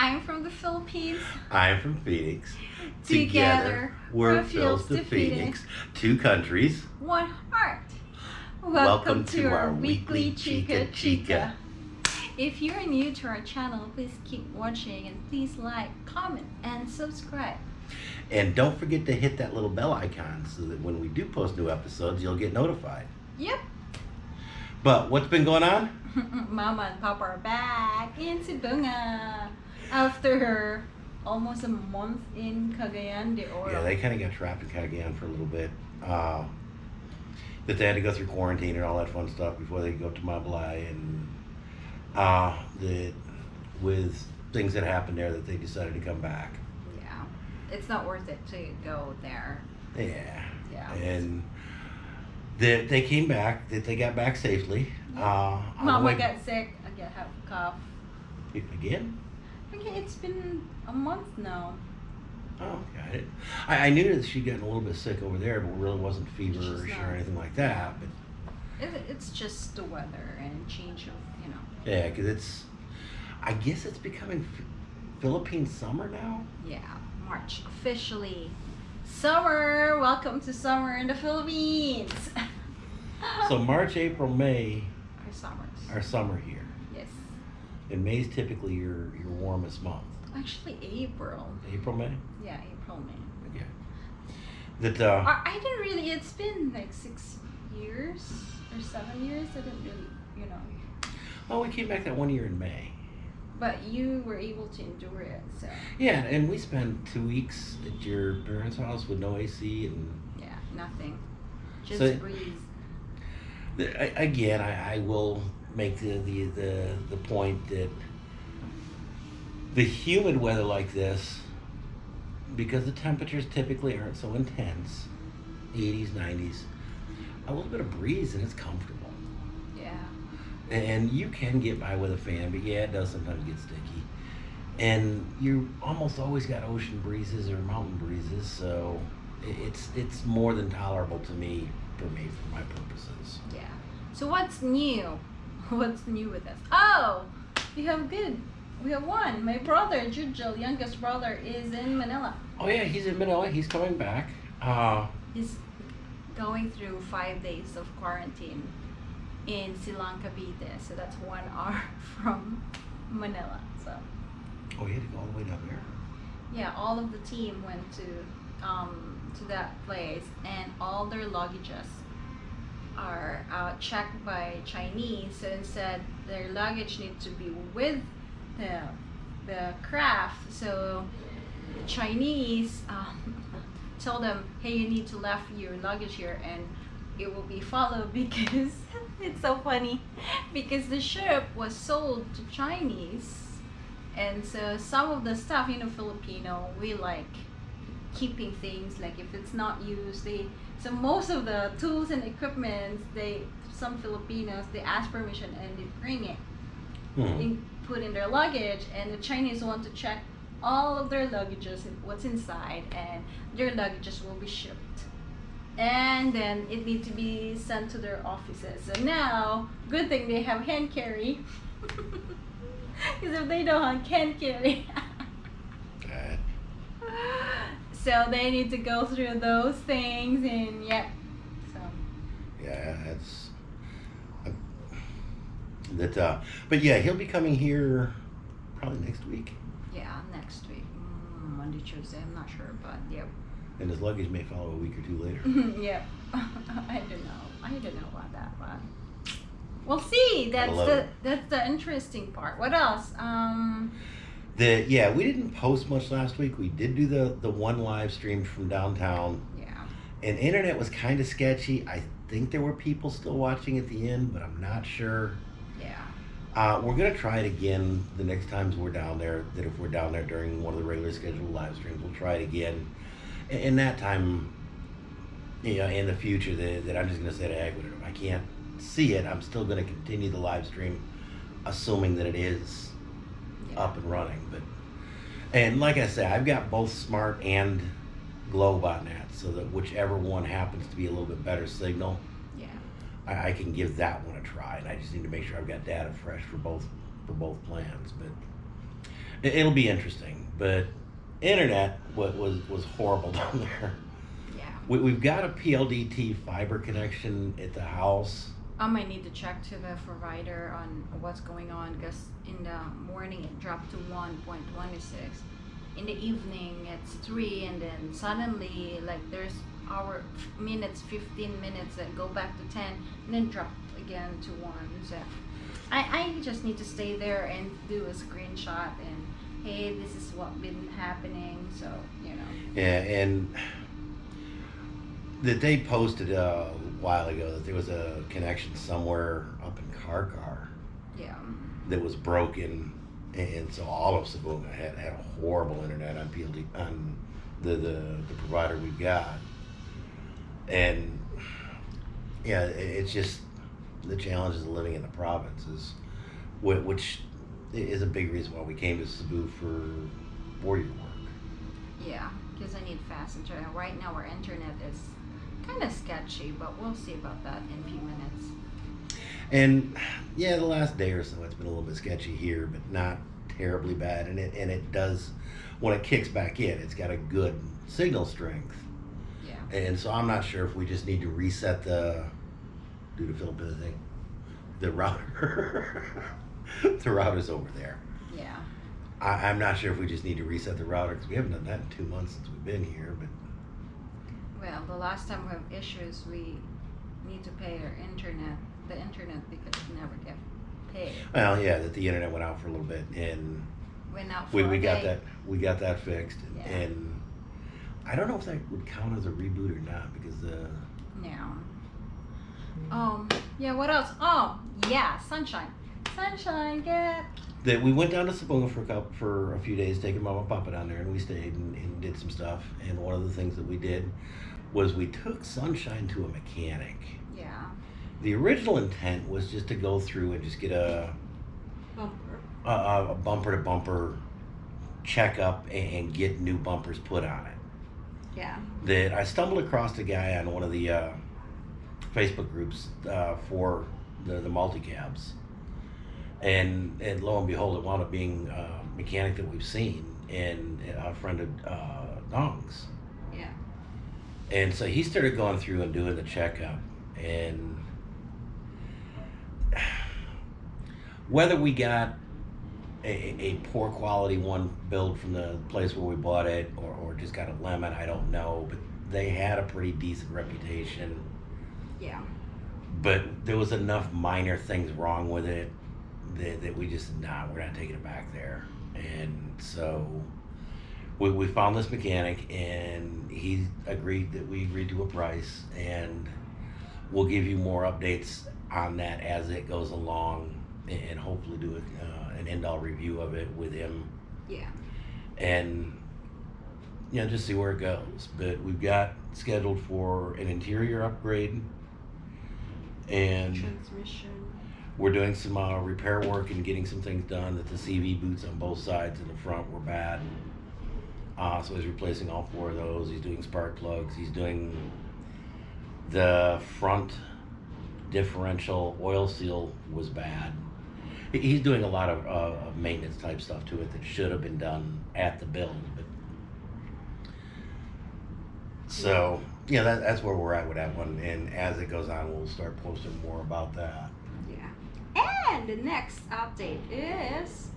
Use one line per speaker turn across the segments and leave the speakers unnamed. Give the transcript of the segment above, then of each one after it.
I'm from the Philippines.
I'm from Phoenix.
Together,
we're
Phils
to
to
Phoenix. Two countries.
One heart.
Welcome to our weekly Chica Chica.
If you're new to our channel, please keep watching and please like, comment, and subscribe.
And don't forget to hit that little bell icon so that when we do post new episodes, you'll get notified.
Yep.
But what's been going on?
Mama and Papa are back in Sibonga after almost a month in Cagayan de Oro.
Yeah, they kind of got trapped in Cagayan for a little bit. Uh, that they had to go through quarantine and all that fun stuff before they could go to Malaybalay. And uh, that with things that happened there that they decided to come back.
yeah, it's not worth it to go there.
Yeah.
Yeah.
And that they came back, that they got back safely. Uh, on
Mama
way-
got sick. I get have a cough.
Again?
Okay, it's been a month now.
Oh, got it. I, I knew that she'd gotten a little bit sick over there, but it really wasn't feverish
not.
or anything like that. But
It, it's just the weather and change of you know.
yeah, because it's, I guess it's becoming Philippine summer now.
Yeah, March officially. Summer! Welcome to summer in the Philippines.
So March, April, May
Our summers.
are summer here. And May's typically your your warmest month.
Actually, April.
April, May.
Yeah, April, May.
Okay. That uh,
I, I didn't really. It's been like six years or seven years. I didn't really, you know.
oh, we came back that one year in May.
But you were able to endure it, so
Yeah, and we spent two weeks at your parents' house with no AC, and
yeah, nothing. Just
So-
breeze.
again, I, I will make the, the the the point that the humid weather like this, because the temperatures typically aren't so intense, 80s, 90s, a little bit of breeze and it's comfortable.
Yeah.
And you can get by with a fan, but yeah, it does sometimes get sticky. And you almost always got ocean breezes or mountain breezes, so it's it's more than tolerable to me for me for my purposes.
Yeah. So what's new? What's new with us? Oh, we have good. We have one. My brother, Jujel, youngest brother, is in Manila.
Oh yeah, he's in Manila. He's coming back. Uh,
He's going through five days of quarantine in Silang Cavite. So that's one hour from Manila. So
oh, he had to go all the way down there.
yeah, all of the team went to um, to that place, and all their luggages are uh, checked by Chinese. So instead, their luggage needs to be with the the craft. So the Chinese um, tell them, hey, you need to left your luggage here, and it will be followed because it's so funny because the ship was sold to Chinese. And so some of the stuff, you know, Filipino, we like keeping things like if it's not used, they so most of the tools and equipment, they some Filipinos they ask permission and they bring it,
Hmm.
in, put in their luggage, and the Chinese want to check all of their luggages and what's inside, and their luggages will be shipped. And then it need to be sent to their offices. So now, good thing they have hand carry. Because if they don't have hand carry,
God.
So they need to go through those things and yep. So
Yeah, that's uh, that. Uh, but yeah, he'll be coming here probably next week,
yeah, next week, mm, Monday, Tuesday. I'm not sure, but yeah.
and his luggage may follow a week or two later.
yep. I don't know. I don't know about that, but we'll see. That's the
it.
that's the interesting part. What else? Um,
The yeah, we didn't post much last week. We did do the the one live stream from downtown,
yeah,
and internet was kind of sketchy. I think there were people still watching at the end, but I'm not sure.
yeah,
Uh, we're gonna try it again the next times we're down there. That if we're down there during one of the regular scheduled live streams, we'll try it again. And, and that time, you know, in the future, that, that I'm just gonna say to heck with it. If I can't see it, I'm still gonna continue the live stream, assuming that it is. Up and running. But and like I said, I've got both smart and Globe botnets, so that whichever one happens to be a little bit better signal,
yeah.
I, I can give that one a try. And I just need to make sure I've got data fresh for both for both plans. But It, it'll be interesting, but internet what was was horrible down there.
Yeah.
We, we've got a PLDT fiber connection at the house.
I might need to check to the provider on what's going on because in the morning it dropped to 1.26. In the evening it's 3 and then suddenly like there's hour minutes 15 minutes that go back to 10 and then drop again to 1 so I, I just need to stay there and do a screenshot and hey this is what been happening so you know
Yeah, and that they posted uh, a while ago that there was a connection somewhere up in Carcar
yeah
that was broken, and so all of Sibonga had had a horrible internet on PLD on the the, the provider we've got, and yeah, it's just the challenges of living in the provinces, whi- which is a big reason why we came to Cebu for your work.
Yeah, because I need fast internet. Right now, our internet is kind of sketchy, but we'll see about that in a few minutes.
And yeah, the last day or so, it's been a little bit sketchy here, but not terribly bad. And it and it does when it kicks back in, it's got a good signal strength.
Yeah.
And so I'm not sure if we just need to reset the due to Philippine thing, the router. the router's over there.
Yeah.
I, I'm not sure if we just need to reset the router because we haven't done that in two months since we've been here. But
Well, the last time we have issues, we need to pay our internet, the internet, because we never get paid.
well, yeah, that the internet went out for a little bit and
Went out for
we,
a
we got
day.
that we got that fixed and,
Yeah.
and I don't know if that would count as a reboot or not because uh
Yeah. Um. Yeah. What else? Oh, yeah. Sunshine. Sunshine. Get.
that we went down to Sibonga for a couple, for a few days taking mama and papa down there and we stayed and, and did some stuff and one of the things that we did was we took sunshine to a mechanic
Yeah.
the original intent was just to go through and just get a
Bumper.
a, a bumper to bumper checkup and, and get new bumpers put on it
Yeah.
that I stumbled across a guy on one of the uh, Facebook groups uh, for the, the multi cabs, and and lo and behold, it wound up being a mechanic that we've seen and a friend of uh, Dong's. And so he started going through and doing the checkup, and whether we got a, a poor quality one built from the place where we bought it or, or just got a lemon, I don't know. But they had a pretty decent reputation.
Yeah.
But there was enough minor things wrong with it that, that we just, nah, we're not taking it back there. And so we, we found this mechanic and he agreed that we agreed to a price and we'll give you more updates on that as it goes along and, hopefully do a, uh, an end-all review of it with him
Yeah.
and you know just see where it goes but we've got scheduled for an interior upgrade and
Transmission.
we're doing some uh, repair work and getting some things done that the cv boots on both sides and the front were bad uh, so he's replacing all four of those. He's doing spark plugs. He's doing the front differential oil seal was bad. He's doing a lot of, uh, maintenance type stuff to it that should have been done at the build but so yeah that, that's where we're at with that one and as it goes on we'll start posting more about that.
Yeah. And the next update is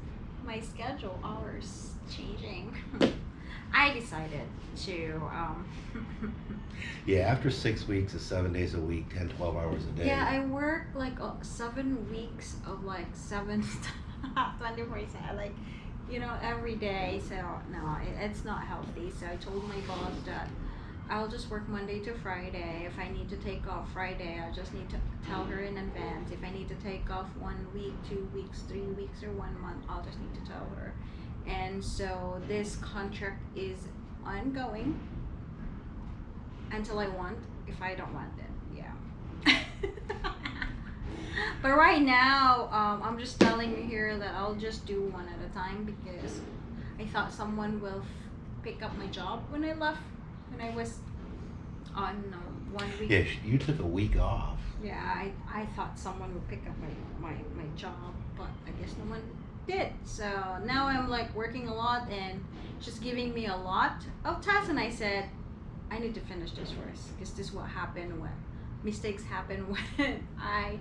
my schedule hours changing. I decided to um
yeah after six weeks of seven days a week 10 12 hours a day.
Yeah, I work like uh, seven weeks of like seven 24 7 like you know every day so no it, it's not healthy. So I told my boss that I'll just work Monday to Friday. If I need to take off Friday I just need to tell her in advance. If I need to take off one week two weeks three weeks or one month I'll just need to tell her and so this contract is ongoing until I want if I don't want it yeah but right now, um, I'm just telling you here that I'll just do one at a time because I thought someone will f- pick up my job when I left, when I was on um, one week.
yeah sh- you took a week off
Yeah, I, I thought someone would pick up my, my, my job, but I guess no one did. So now I'm like working a lot and she's giving me a lot of tasks. And I said, I need to finish this first because this is what happened when mistakes happen when I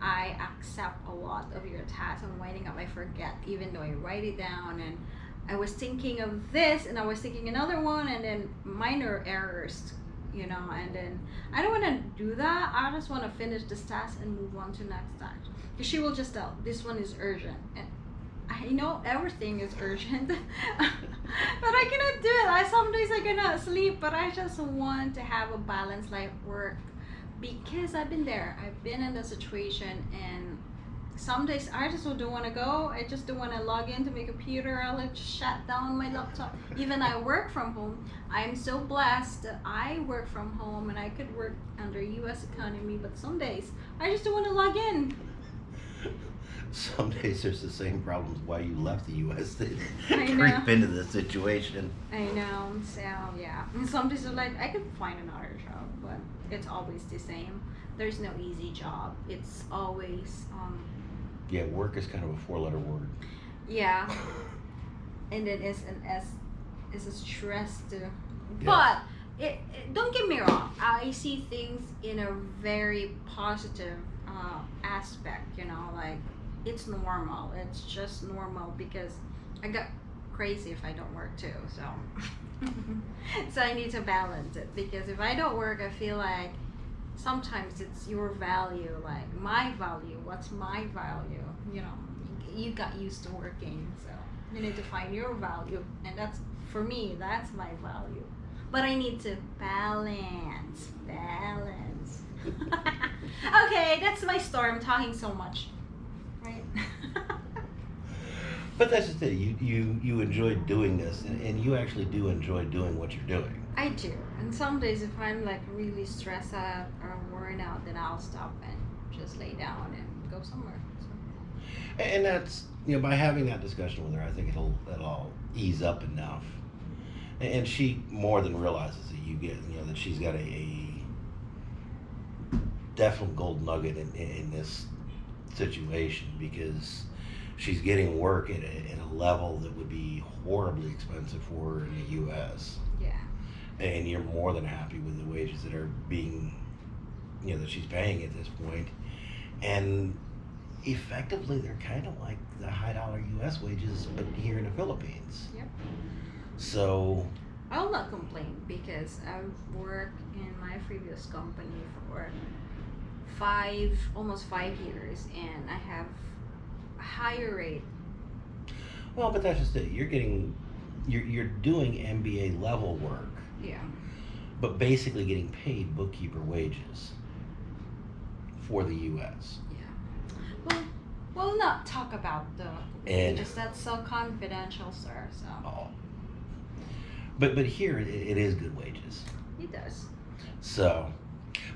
I accept a lot of your tasks. And winding up I forget even though I write it down. And I was thinking of this and I was thinking another one and then minor errors you know and then I don't want to do that. I just want to finish this task and move on to next task. Because she will just tell this one is urgent. And I know everything is urgent but I cannot do it I some days I cannot sleep but I just want to have a balanced life work because I've been there. I've been in the situation, and some days I just don't want to go. I just don't want to log into my computer. I'll like shut down my laptop. Even I work from home. I'm so blessed that I work from home and I could work under U.S. economy. But some days I just don't want to log in.
Some days there's the same problems why you left the U.S. that creep into the situation.
I know. So yeah. And some days are like I could find another job, but it's always the same. There's no easy job. It's always um
Yeah, work is kind of a four-letter word.
yeah. and then it's an S It's a stress too.
Yeah.
But it, it- don't get me wrong. I see things in a very positive uh, aspect. You know, like it's normal. It's just normal because I got crazy if I don't work too. So so I need to balance it because if I don't work, I feel like sometimes it's your value, like my value. What's my value? You know, you got used to working, so you need to find your value, and that's for me. That's my value. But I need to balance, balance. okay, that's my story. I'm talking so much, right?
But that's just it. You you you enjoy doing this, and, and you actually do enjoy doing what you're doing.
I do. And some days, if I'm like really stressed out or worn out, then I'll stop and just lay down and go somewhere. So,
And that's you know by having that discussion with her, I think it'll it'll ease up enough. And and she more than realizes that you get you know that she's got a, a definite gold nugget in, in, in this situation because she's getting work at a, at a level that would be horribly expensive for her in the U.S.
yeah.
and you're more than happy with the wages that are being you know that she's paying at this point and effectively they're kind of like the high dollar us wages but here in the philippines
Yep.
so
I'll not complain because I've worked in my previous company for five, almost five years, and I have a higher rate.
well but that's just it you're getting you're, you're doing mba level work
Yeah.
but basically getting paid bookkeeper wages for the us
Yeah. Well, we'll not talk about the
And-
wages. That's so confidential, sir. So
oh. but but here it, it is good wages
It does.
So,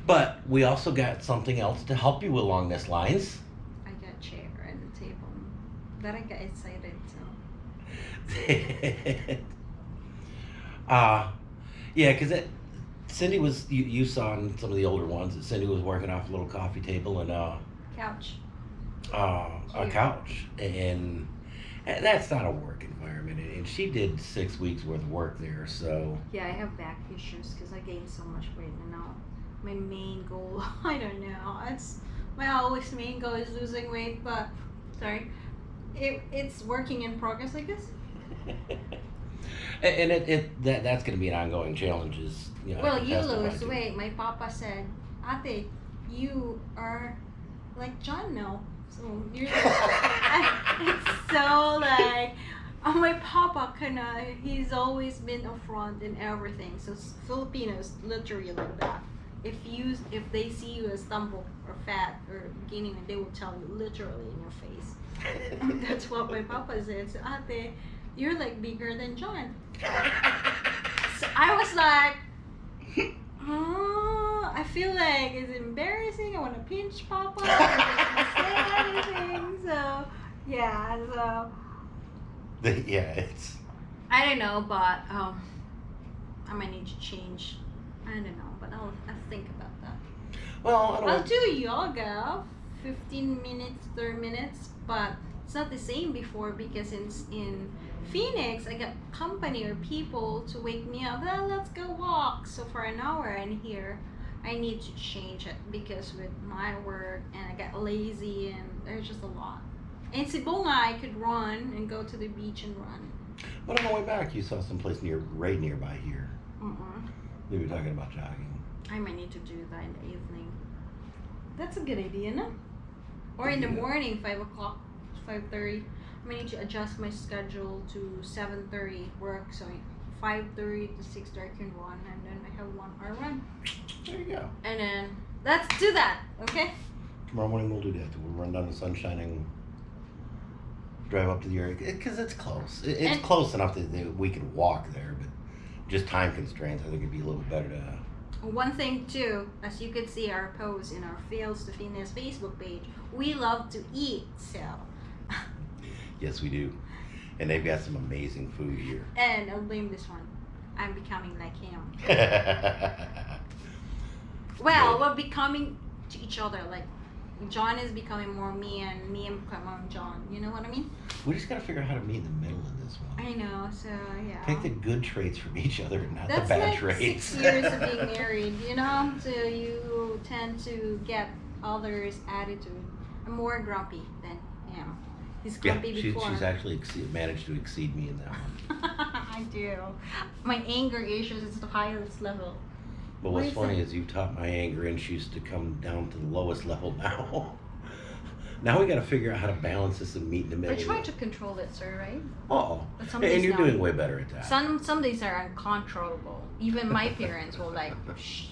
but we also got something else to help you along this lines.
I got chair and table. That I got excited. So
uh, yeah, because it, Cindy was, you, you saw in some of the older ones that Cindy was working off a little coffee table and uh,
couch.
uh, a couch. And, and that's not a work environment. And and she did six weeks worth of work there. So,
Yeah, I have back issues because I gained so much weight, and now my main goal, I don't know, it's my always main goal is losing weight, but sorry, it, it's working in progress, I guess.
and it, it that that's going to be an ongoing challenge. Is you know,
well, you lose weight. My papa said, Ate, you are like John now. So you're like, it's so like oh, my papa kinda he's always been upfront in everything. So Filipinos literally like that. If you if they see you as stumble or fat or gaining weight, they will tell you literally in your face. That's what my papa said. So Ate, you're like bigger than John. So I was like, oh, I feel like it's embarrassing. I want to pinch Papa. I don't say anything. So, yeah, so
yeah, it's
I don't know, but um, I might need to change. I don't know, but I'll, I'll think about that.
well. I don't
I'll do yoga, 15 minutes, 30 minutes, but it's not the same before because in in Phoenix I got company or people to wake me up. Well, let's go walk. So for an hour, and here I need to change it because with my work and I got lazy and there's just a lot. In Sibonga, I could run and go to the beach and run.
But on the way back, you saw some place near, right nearby here.
Mm-mm.
We were talking about jogging.
I might need to do that in the evening. That's a good idea, no? Or in the
Yeah.
morning, five o'clock, five thirty. I might need to adjust my schedule to seven thirty work, so five thirty to six thirty I can run, and then I have one hour run,
There you go.
and then let's do that, okay?
Tomorrow morning we'll do that. We'll run down to Sunshine and drive up to the area because it's close. It, it's
And-
close enough that, that we could walk there, but just time constraints. I think it'd be a little better to.
One thing too, as you could see our post in our Phils to Phoenix Facebook page, we love to eat, so
Yes, we do. And they've got some amazing food here.
and I'll blame this one. I'm becoming like him. Well,
Good.
we're becoming to each other. Like John is becoming more me, and me and becoming John. You know what I mean?
we just got to figure out how to meet in the middle of this one.
I know. So yeah.
Take the good traits from each other, not
That's
the bad
like
traits.
six years of being married. You know, so you tend to get others' attitude. I'm more grumpy than him. He's
yeah,
grumpy
she,
before.
she's actually exceed, managed to exceed me in that one.
I do. My anger issues is the highest level.
But what's
you
funny is you've taught my anger issues to come down to the lowest level now. now we got to figure out how to balance this and meet in the middle.
I try to control it, sir. Right?
Oh,
But some
and you're
not.
doing way better at that.
Some some days are uncontrollable. Even my parents will like, shh,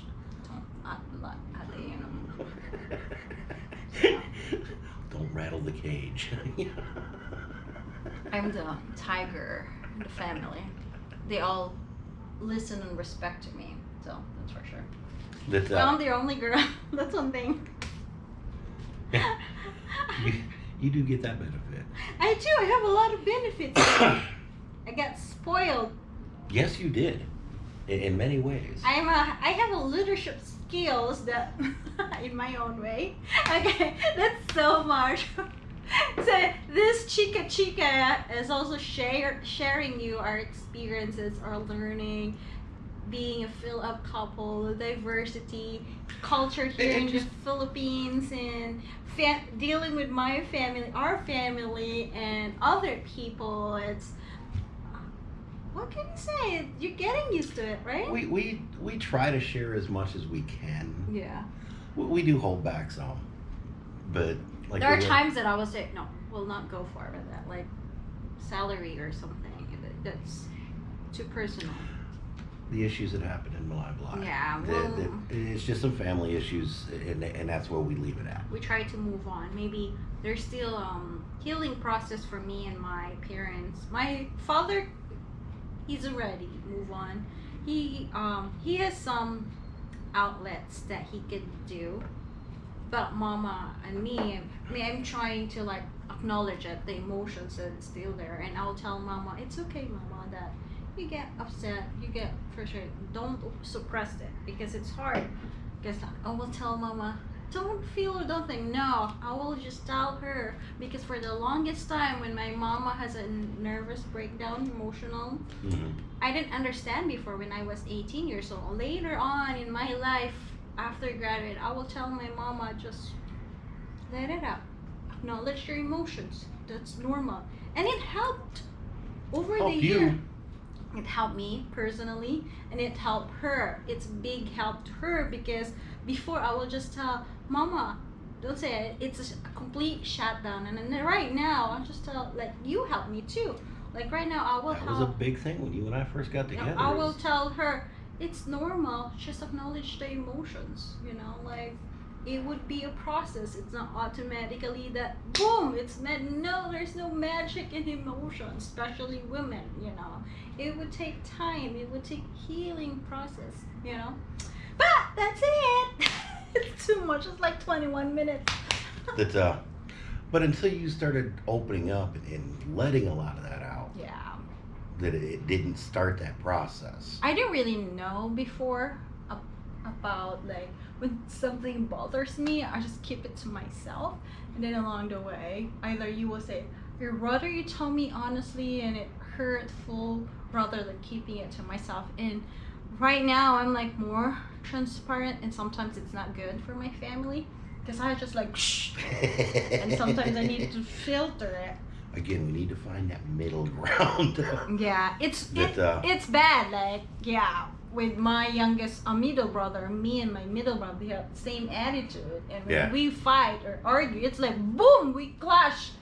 don't at, at, at the, you know.
Don't rattle the cage.
I'm the tiger in the family. They all listen and respect to me, so that's for sure.
that,
Well,
uh,
I'm the only girl. that's one thing.
you, you do get that benefit.
I do. I have a lot of benefits. I got spoiled.
yes, you did. In, in many ways.
I'm a. I have a leadership skills that, in my own way. Okay, that's so much. so this chica chica is also share sharing you our experiences, our learning, being a fill up couple, diversity, culture here in the Philippines, and fa- dealing with my family, our family, and other people. It's what can you say? You're getting used to it, right?
we, we, we try to share as much as we can.
yeah.
We, we do hold back some. But, like,
there are
the-
times that I will say, no, we'll not go for it, that like salary or something. That's too personal.
The issues that happened in Malaybalay.
Yeah, well-
the- it's just some family issues, and, and that's where we leave it at.
We try to move on. Maybe there's still um healing process for me and my parents. My father, he's already move on. He um he has some outlets that he could do, but mama and me, I mean, I'm trying to like acknowledge it, the emotions that it's still there, and I'll tell mama, it's okay, mama, that you get upset, you get frustrated. Don't suppress it because it's hard. Because I will tell mama, don't feel or don't think. No, I will just tell her because for the longest time, when my mama has a nervous breakdown, emotional,
hmm
I didn't understand before when I was 18 years old. Later on in my life, after graduate, I will tell my mama just let it out, acknowledge your emotions. That's normal, and it helped over
Help
the
you.
It helped me personally, and it helped her. It's big help to her because before I will just tell mama. Don't say it. It's a complete shutdown, and then right now I just tell like you help me too. Like right now, I will
That
help.
was a big thing when you and I first got
You know,
together.
I will tell her it's normal. Just acknowledge the emotions. You know, like it would be a process. It's not automatically that boom. It's meant. No, there's no magic in emotions, especially women. You know, it would take time. It would take healing process. You know, but that's it. it's too much. It's like 21 minutes.
that uh but until you started opening up and, letting a lot of that out
yeah.
that it, didn't start that process
I didn't really know before about like when something bothers me, I just keep it to myself, and then along the way, either you will say, I'd rather you tell me honestly and it hurtful rather than keeping it to myself. And right now, I'm like more transparent, and sometimes it's not good for my family because I just like shh, and sometimes I need to filter it.
Again, we need to find that middle ground.
Yeah, it's
That,
it,
uh,
it's bad. Like yeah, with my youngest a middle brother, me and my middle brother we have the same attitude, and when
Yeah.
we fight or argue, it's like boom, we clash.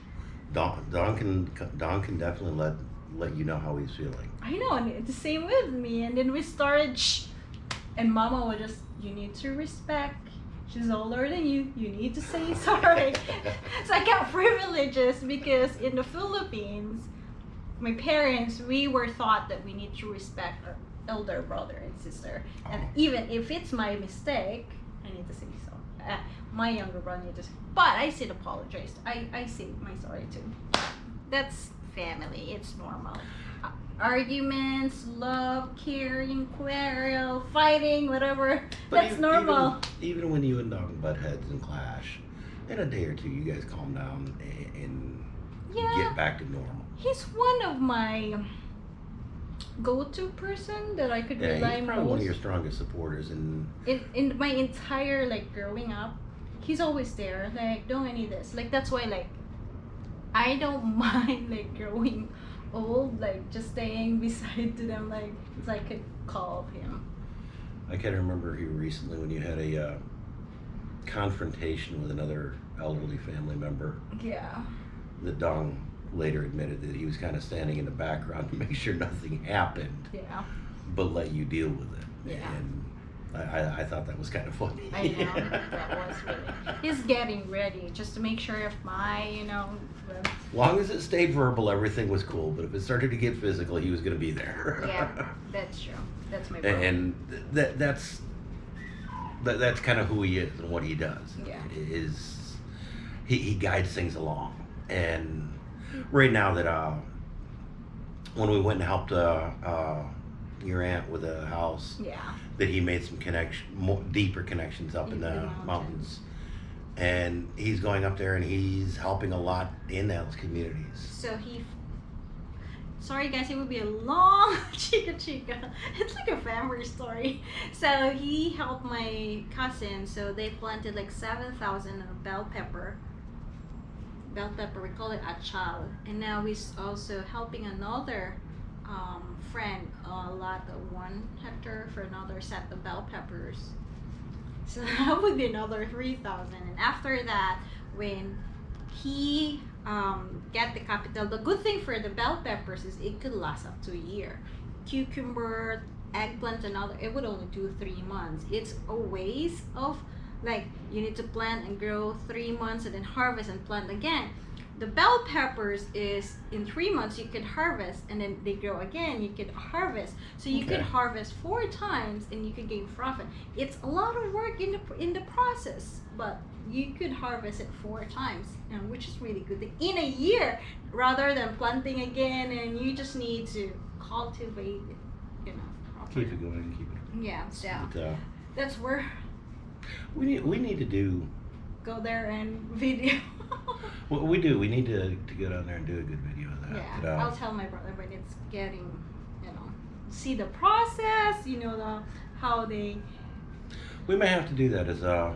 Don, Don can Don can definitely let let you know how he's feeling.
I know, and it's the same with me. And then we started, shh, and Mama would just, you need to respect. She's older than you. You need to say sorry. so I got privileges because in the Philippines, my parents, we were taught that we need to respect our elder brother and sister. And
Oh.
even if it's my mistake, I need to say so. Uh, my younger brother needs to say, but I still apologize. I, I say my sorry too. That's family. It's normal. Uh, arguments, love, caring, quarrel, fighting, whatever.
But
That's
even-
normal.
Even, even when you and Don butt heads and clash, in a day or two, you guys calm down and, and
Yeah.
get back to normal.
He's one of my go-to person that I could
Yeah,
rely
he's probably one of your strongest supporters, and
in in my entire like growing up. He's always there. Like don't I need this. Like that's why like I don't mind like growing old. Like just staying beside to them. Like it's like a call of him.
I can't remember here recently when you had a uh, confrontation with another elderly family member.
Yeah.
The Don later admitted that he was kind of standing in the background to make sure nothing happened,
Yeah.
but let you deal with it.
Yeah.
And I, I, I thought that was kind of funny.
I know that was really. He's getting ready just to make sure if my you know. the-
long as it stayed verbal, everything was cool. But if it started to get physical, he was going to be there.
Yeah, that's true. That's my brother.
and that that's that, that's kind of who he is and what he does.
Yeah.
Is he, he guides things along. And right now that uh when we went and helped uh, uh your aunt with a house
yeah.
that he made some connection more deeper connections up in
Deeper
the
mountains.
mountains. And he's going up there and he's helping a lot in those communities.
So he. Sorry guys, it would be a long chica chica. It's like a family story. So he helped my cousin. So they planted like seven thousand bell pepper. Bell pepper, we call it achal. And now he's also helping another um, friend a lot of one hectare for another set of bell peppers. So that would be another three thousand. And after that, when he um, get the capital. The good thing for the bell peppers is it could last up to a year. Cucumber, eggplant, and other it would only do three months. It's a waste of like you need to plant and grow three months and then harvest and plant again. The bell peppers is in three months you could harvest and then they grow again. You could harvest, so you could harvest four times and you could gain profit. It's a lot of work in the in the process, but you could harvest it four times, and which is really good in a year, rather than planting again. And you just need to cultivate it, you know. properly.
Keep it going, keep it.
Yeah, so
But, uh,
that's where
we need we need to do
go there and video.
what we do. We need to, to go down there and do a good video of that.
yeah,
But, uh,
I'll tell my brother when it's getting, you know, see the process. You know the how they.
we may have to do that as uh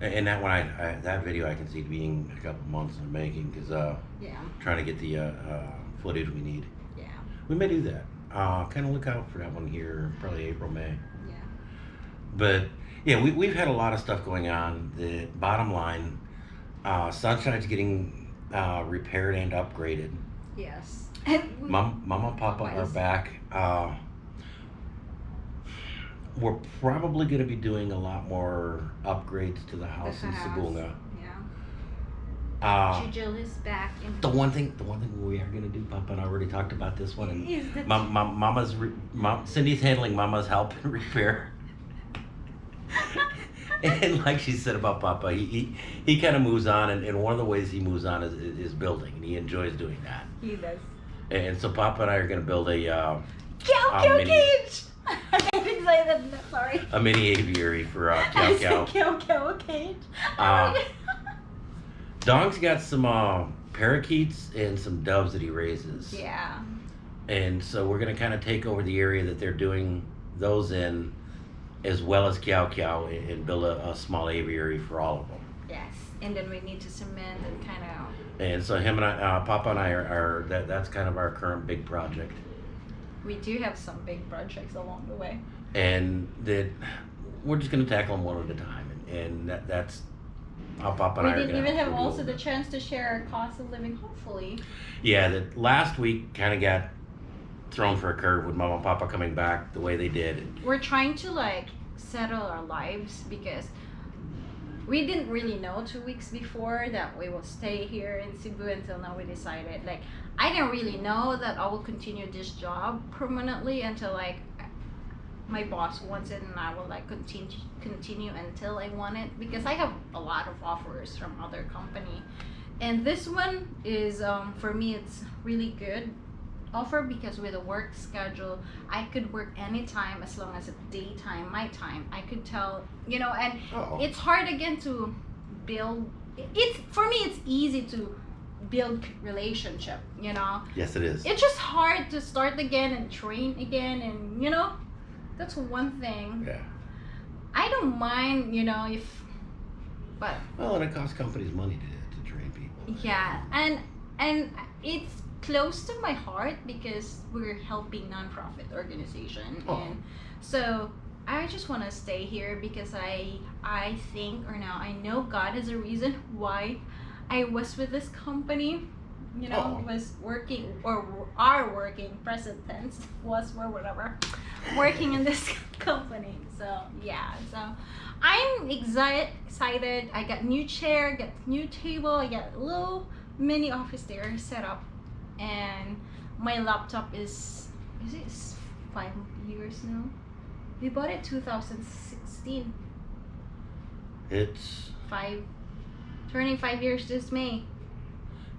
and that one I, I that video I can see being a couple months in the making because uh
Yeah,
trying to get the uh, uh, footage we need.
yeah,
We may do that. Uh, kind of look out for that one here, probably April May.
yeah.
But yeah, we, we've had a lot of stuff going on. The bottom line, uh, Sunshine's getting uh, repaired and upgraded.
Yes. And we-
Mom, Mama, Papa are back. Uh, we're probably going to be doing a lot more upgrades to the
the
house in
house,
Sibonga.
Yeah.
Uh,
Jujil is back in.
the one thing, the one thing we are going to do, Papa and I already talked about this one, and
is the
Mom, Mom, Mama's, re, Mom, Cindy's handling Mama's help and repair. and like she said about Papa, he he, he kind of moves on, and, and one of the ways he moves on is, is, building, and he enjoys doing that.
he does.
And so Papa and I are going to build a uh,
Cow cow
mini-
cage. I'm excited. Sorry.
a mini aviary for uh,
I
Cow
said
Cow.
cow cow cage.
Uh, Dong's got some uh, parakeets and some doves that he raises.
Yeah.
And so we're gonna kind of take over the area that they're doing those in, as well as Kiao Kiao, and and build a, a small aviary for all of them.
Yes. And then we need to cement and kind of.
And so him and I, uh, Papa and I are, are that that's kind of our current big project.
We do have some big projects along the way.
and that we're just going to tackle them one at a time, and, and that, that's how Papa and
We
I are
didn't even have also the chance to share our cost of living, hopefully.
Yeah, that last week kind of got thrown for a curve with Mama and Papa coming back the way they did.
We're trying to like settle our lives because we didn't really know two weeks before that we will stay here in Cebu until now we decided. Like, I didn't really know that I will continue this job permanently until like my boss wants it and I will like continue continue until I want it because I have a lot of offers from other company. And this one is um, for me it's really good offer because with a work schedule I could work anytime as long as it's daytime my time. I could tell you know and
Oh,
it's hard again to build it's for me it's easy to build relationship you know
yes, it is.
it's just hard to start again and train again and you know that's one thing
yeah.
i don't mind you know if but
Well, and it costs companies money to, to train people.
yeah and and it's close to my heart because we're helping nonprofit organization
Oh.
and so i just want to stay here because i i think or now i know god is a reason why i was with this company you know
Oh.
was working or are working present tense was or whatever working in this company so yeah so i'm excited excited i got new chair got new table i got a little mini office there set up and my laptop is is it five years now? We bought it 2016
It's
five turning five years this may.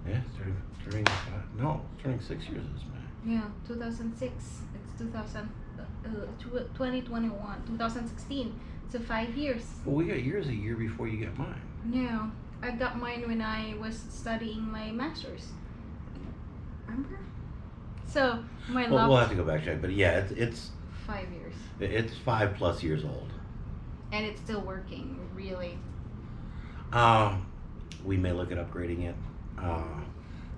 Yeah, turning, turning five, no, it's turning six years this May.
yeah 2006 it's 2000 uh, uh, tw- 2021 2016 so five years.
Well, we got yours a year before you got mine.
no i got mine when i was studying my master's remember so my
Well, we'll have to go back check, but yeah, it's it's
five years
it's five plus years old.
and it's still working really
Um, we may look at upgrading it. Uh,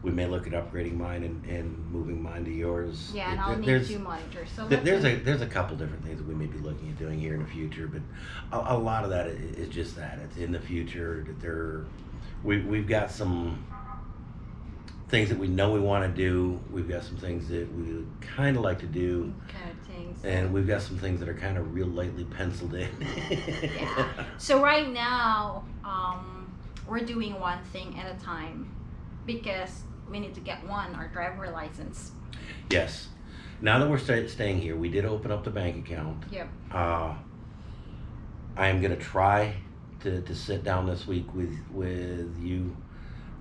we may look at upgrading mine and, and moving mine to yours.
yeah and
It-
i'll need two monitors so
th- there's a there's a couple different things that we may be looking at doing here in the future, but a, a lot of that is just that it's in the future that there. We we've got some things that we know we want to do. We've got some things that we kind of like to do,
kind of things
and we've got some things that are kind of real lightly penciled in.
Yeah. So right now, um, we're doing one thing at a time because we need to get one our driver license.
Yes. Now that we're sta staying here, we did open up the bank account.
Yep.
Uh, I am gonna try to, to sit down this week with with you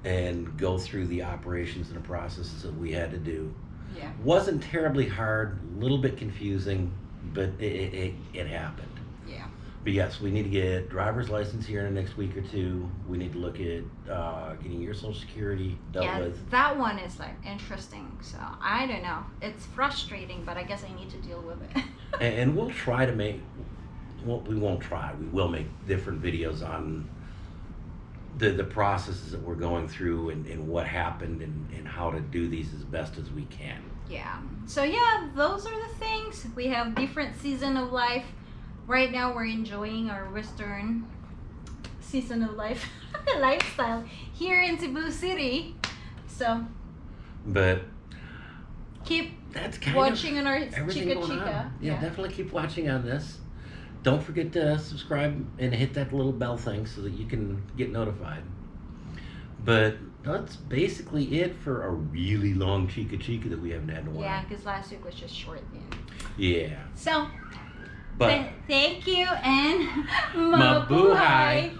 and go through the operations and the processes that we had to do.
Yeah.
Wasn't terribly hard, a little bit confusing, but it, it, it, it happened.
Yeah.
But yes, we need to get driver's license here in the next week or two. We need to look at uh, getting your social security dealt
yeah.
with.
That one is like interesting. So I don't know. It's frustrating, but I guess I need to deal with it.
and, and we'll try to make well, we won't try we will make different videos on the the processes that we're going through and, and what happened and, and how to do these as best as we can
yeah. So yeah, those are the things. We have different season of life. Right now, we're enjoying our Western season of life lifestyle here in Cebu City. So
but
keep
that's kind
watching on our Chica Chica.
on yeah, definitely keep watching on this don't forget to subscribe and hit that little bell thing so that you can get notified but that's basically it for a really long chica chica that we haven't had in a while
Yeah, because last week was just short. Yeah.
yeah
So,
but
th- thank you and mabuhay.